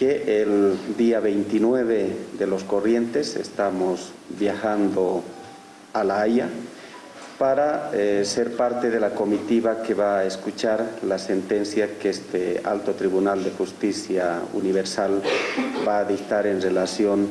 que el día 29 de los corrientes estamos viajando a La Haya para eh, ser parte de la comitiva que va a escuchar la sentencia que este Alto Tribunal de Justicia Universal va a dictar en relación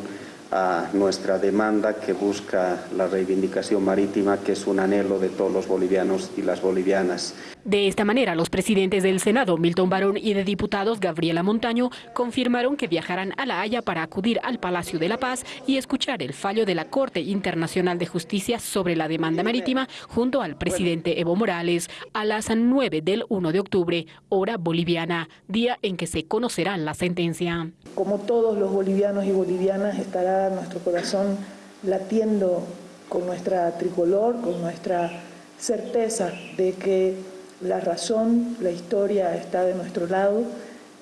a nuestra demanda que busca la reivindicación marítima, que es un anhelo de todos los bolivianos y las bolivianas. De esta manera, los presidentes del Senado, Milton Barón, y de diputados, Gabriela Montaño, confirmaron que viajarán a La Haya para acudir al Palacio de la Paz y escuchar el fallo de la Corte Internacional de Justicia sobre la demanda marítima junto al presidente Evo Morales a las 9 del 1 de octubre, hora boliviana, día en que se conocerá la sentencia. Como todos los bolivianos y bolivianas, estará nuestro corazón latiendo con nuestra tricolor, con nuestra certeza de que la razón, la historia está de nuestro lado,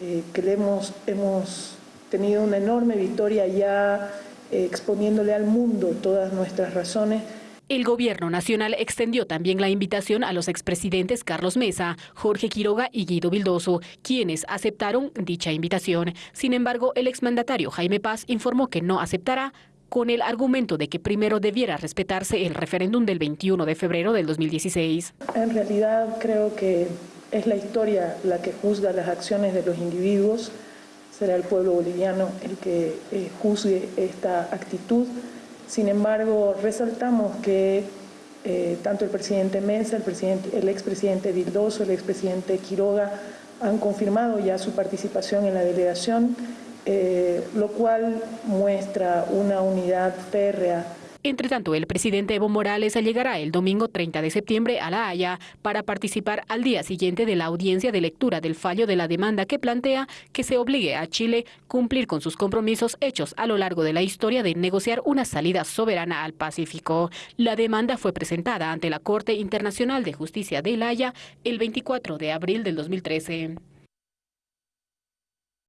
eh, que hemos, hemos tenido una enorme victoria ya eh, exponiéndole al mundo todas nuestras razones. El gobierno nacional extendió también la invitación a los expresidentes Carlos Mesa, Jorge Quiroga y Guido Vildoso, quienes aceptaron dicha invitación. Sin embargo, el exmandatario Jaime Paz informó que no aceptará con el argumento de que primero debiera respetarse el referéndum del 21 de febrero del 2016. En realidad creo que es la historia la que juzga las acciones de los individuos, será el pueblo boliviano el que eh, juzgue esta actitud. Sin embargo, resaltamos que eh, tanto el presidente Mesa, el, presidente, el expresidente Vildoso, el expresidente Quiroga han confirmado ya su participación en la delegación eh, lo cual muestra una unidad férrea entre tanto, el presidente Evo Morales llegará el domingo 30 de septiembre a La Haya para participar al día siguiente de la audiencia de lectura del fallo de la demanda que plantea que se obligue a Chile cumplir con sus compromisos hechos a lo largo de la historia de negociar una salida soberana al Pacífico. La demanda fue presentada ante la Corte Internacional de Justicia de La Haya el 24 de abril del 2013.